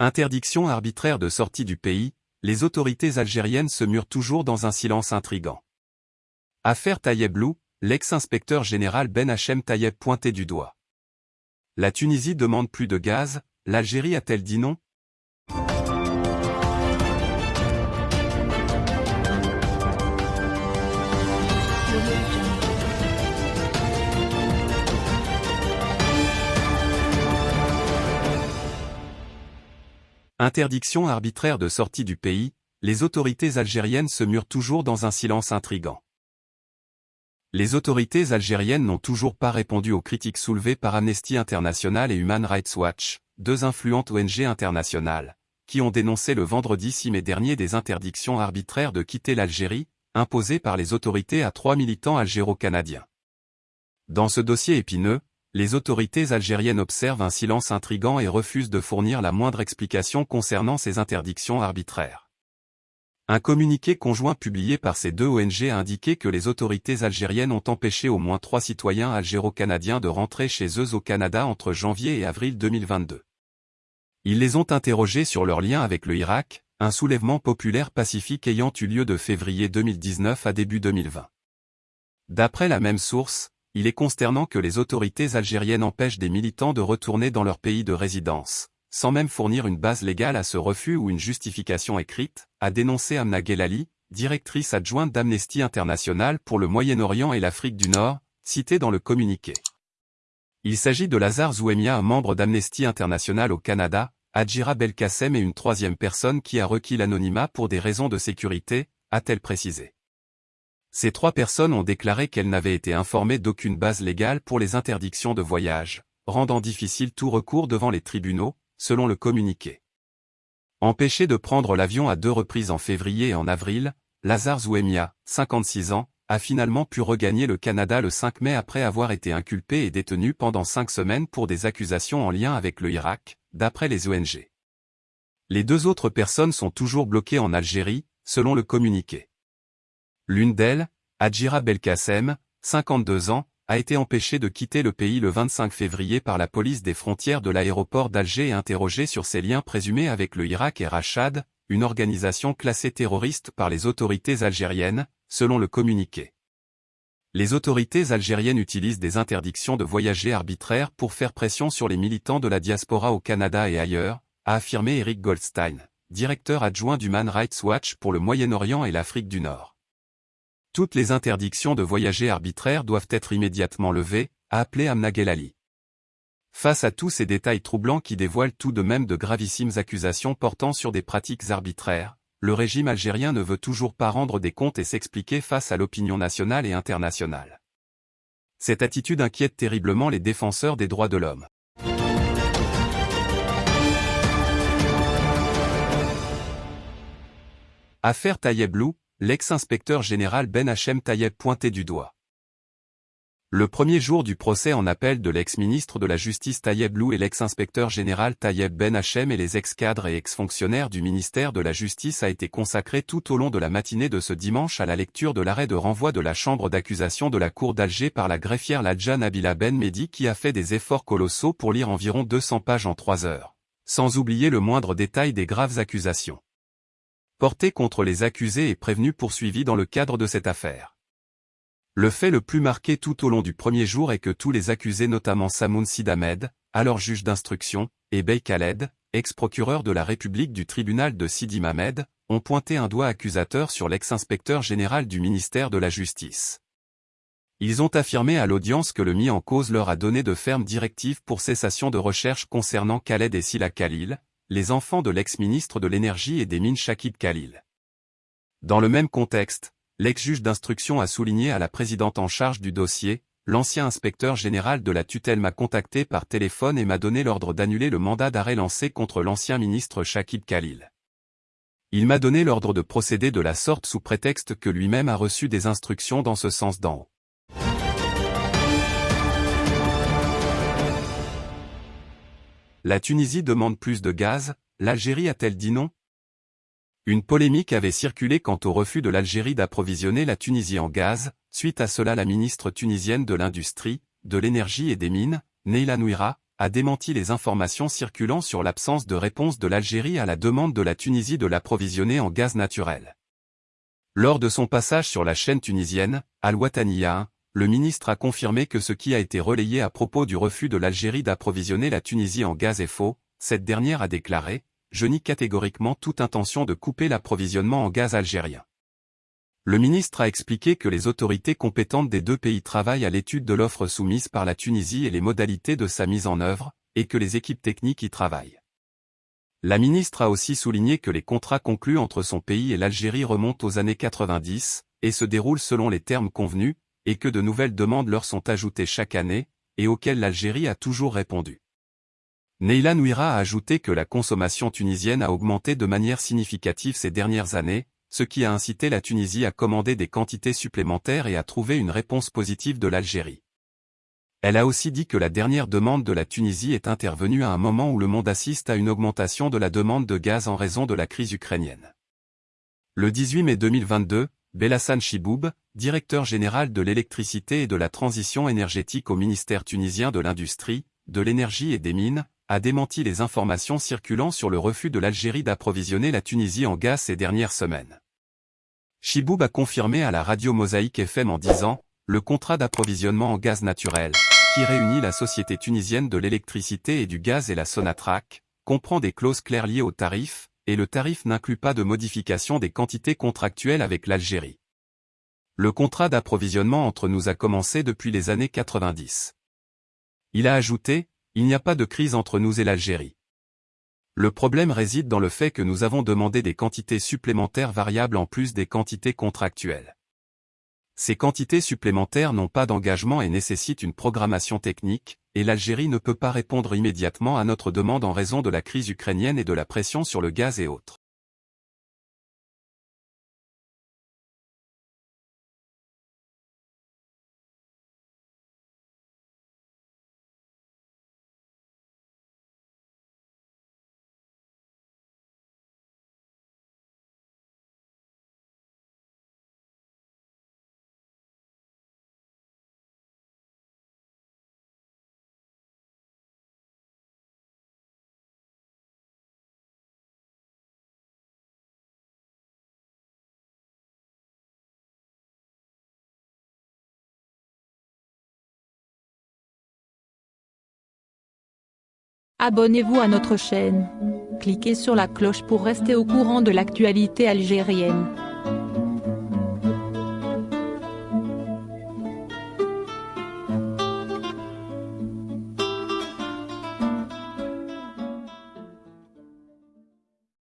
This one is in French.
Interdiction arbitraire de sortie du pays, les autorités algériennes se murent toujours dans un silence intrigant. Affaire Tayeb Lou, l'ex-inspecteur général Ben Hachem Tayeb pointé du doigt. La Tunisie demande plus de gaz, l'Algérie a-t-elle dit non? Interdiction arbitraire de sortie du pays, les autorités algériennes se murent toujours dans un silence intrigant. Les autorités algériennes n'ont toujours pas répondu aux critiques soulevées par Amnesty International et Human Rights Watch, deux influentes ONG internationales, qui ont dénoncé le vendredi 6 mai dernier des interdictions arbitraires de quitter l'Algérie, imposées par les autorités à trois militants algéro-canadiens. Dans ce dossier épineux, les autorités algériennes observent un silence intrigant et refusent de fournir la moindre explication concernant ces interdictions arbitraires. Un communiqué conjoint publié par ces deux ONG a indiqué que les autorités algériennes ont empêché au moins trois citoyens algéro-canadiens de rentrer chez eux au Canada entre janvier et avril 2022. Ils les ont interrogés sur leur lien avec le Irak, un soulèvement populaire pacifique ayant eu lieu de février 2019 à début 2020. D'après la même source, il est consternant que les autorités algériennes empêchent des militants de retourner dans leur pays de résidence, sans même fournir une base légale à ce refus ou une justification écrite, a dénoncé Amna Gelali, directrice adjointe d'Amnesty International pour le Moyen-Orient et l'Afrique du Nord, citée dans le communiqué. Il s'agit de Lazare Zouemia, un membre d'Amnesty International au Canada, Adjira Belkacem et une troisième personne qui a requis l'anonymat pour des raisons de sécurité, a-t-elle précisé. Ces trois personnes ont déclaré qu'elles n'avaient été informées d'aucune base légale pour les interdictions de voyage, rendant difficile tout recours devant les tribunaux, selon le communiqué. Empêché de prendre l'avion à deux reprises en février et en avril, Lazare Zouemia, 56 ans, a finalement pu regagner le Canada le 5 mai après avoir été inculpé et détenu pendant cinq semaines pour des accusations en lien avec le Irak, d'après les ONG. Les deux autres personnes sont toujours bloquées en Algérie, selon le communiqué. L'une d'elles, Adjira Belkacem, 52 ans, a été empêchée de quitter le pays le 25 février par la police des frontières de l'aéroport d'Alger et interrogée sur ses liens présumés avec le Irak et Rachad, une organisation classée terroriste par les autorités algériennes, selon le communiqué. Les autorités algériennes utilisent des interdictions de voyager arbitraires pour faire pression sur les militants de la diaspora au Canada et ailleurs, a affirmé Eric Goldstein, directeur adjoint du Man Rights Watch pour le Moyen-Orient et l'Afrique du Nord. Toutes les interdictions de voyager arbitraires doivent être immédiatement levées, a appelé Amna Gelali. Face à tous ces détails troublants qui dévoilent tout de même de gravissimes accusations portant sur des pratiques arbitraires, le régime algérien ne veut toujours pas rendre des comptes et s'expliquer face à l'opinion nationale et internationale. Cette attitude inquiète terriblement les défenseurs des droits de l'homme. Affaire Tayeb Lou, l'ex-inspecteur général Ben Hachem Tayeb pointé du doigt. Le premier jour du procès en appel de l'ex-ministre de la Justice Tayeb Lou et l'ex-inspecteur général Tayeb Ben Hachem et les ex-cadres et ex-fonctionnaires du ministère de la Justice a été consacré tout au long de la matinée de ce dimanche à la lecture de l'arrêt de renvoi de la chambre d'accusation de la cour d'Alger par la greffière Ladja Nabila Ben Mehdi qui a fait des efforts colossaux pour lire environ 200 pages en trois heures, sans oublier le moindre détail des graves accusations porté contre les accusés et prévenus poursuivis dans le cadre de cette affaire. Le fait le plus marqué tout au long du premier jour est que tous les accusés notamment Samoun Sidamed, alors juge d'instruction, et Bey Khaled, ex-procureur de la République du tribunal de Sidi Mamed, ont pointé un doigt accusateur sur l'ex-inspecteur général du ministère de la Justice. Ils ont affirmé à l'audience que le mis en cause leur a donné de fermes directives pour cessation de recherche concernant Khaled et Sila Khalil, les enfants de l'ex-ministre de l'Énergie et des Mines Shakib Khalil. Dans le même contexte, l'ex-juge d'instruction a souligné à la présidente en charge du dossier, l'ancien inspecteur général de la tutelle m'a contacté par téléphone et m'a donné l'ordre d'annuler le mandat d'arrêt lancé contre l'ancien ministre Shakib Khalil. Il m'a donné l'ordre de procéder de la sorte sous prétexte que lui-même a reçu des instructions dans ce sens d'en haut. La Tunisie demande plus de gaz, l'Algérie a-t-elle dit non? Une polémique avait circulé quant au refus de l'Algérie d'approvisionner la Tunisie en gaz, suite à cela la ministre tunisienne de l'Industrie, de l'Énergie et des Mines, Neila Nouira, a démenti les informations circulant sur l'absence de réponse de l'Algérie à la demande de la Tunisie de l'approvisionner en gaz naturel. Lors de son passage sur la chaîne tunisienne, Al-Wataniya, le ministre a confirmé que ce qui a été relayé à propos du refus de l'Algérie d'approvisionner la Tunisie en gaz est faux, cette dernière a déclaré « Je nie catégoriquement toute intention de couper l'approvisionnement en gaz algérien ». Le ministre a expliqué que les autorités compétentes des deux pays travaillent à l'étude de l'offre soumise par la Tunisie et les modalités de sa mise en œuvre, et que les équipes techniques y travaillent. La ministre a aussi souligné que les contrats conclus entre son pays et l'Algérie remontent aux années 90, et se déroulent selon les termes convenus, et que de nouvelles demandes leur sont ajoutées chaque année, et auxquelles l'Algérie a toujours répondu. Neila Nouira a ajouté que la consommation tunisienne a augmenté de manière significative ces dernières années, ce qui a incité la Tunisie à commander des quantités supplémentaires et à trouver une réponse positive de l'Algérie. Elle a aussi dit que la dernière demande de la Tunisie est intervenue à un moment où le monde assiste à une augmentation de la demande de gaz en raison de la crise ukrainienne. Le 18 mai 2022, Belhassan Chiboub, directeur général de l'électricité et de la transition énergétique au ministère tunisien de l'Industrie, de l'Énergie et des Mines, a démenti les informations circulant sur le refus de l'Algérie d'approvisionner la Tunisie en gaz ces dernières semaines. Chiboub a confirmé à la radio Mosaïque FM en disant « Le contrat d'approvisionnement en gaz naturel, qui réunit la Société tunisienne de l'électricité et du gaz et la Sonatrach, comprend des clauses claires liées au tarif, et le tarif n'inclut pas de modification des quantités contractuelles avec l'Algérie. Le contrat d'approvisionnement entre nous a commencé depuis les années 90. Il a ajouté, il n'y a pas de crise entre nous et l'Algérie. Le problème réside dans le fait que nous avons demandé des quantités supplémentaires variables en plus des quantités contractuelles. Ces quantités supplémentaires n'ont pas d'engagement et nécessitent une programmation technique, et l'Algérie ne peut pas répondre immédiatement à notre demande en raison de la crise ukrainienne et de la pression sur le gaz et autres. Abonnez-vous à notre chaîne. Cliquez sur la cloche pour rester au courant de l'actualité algérienne.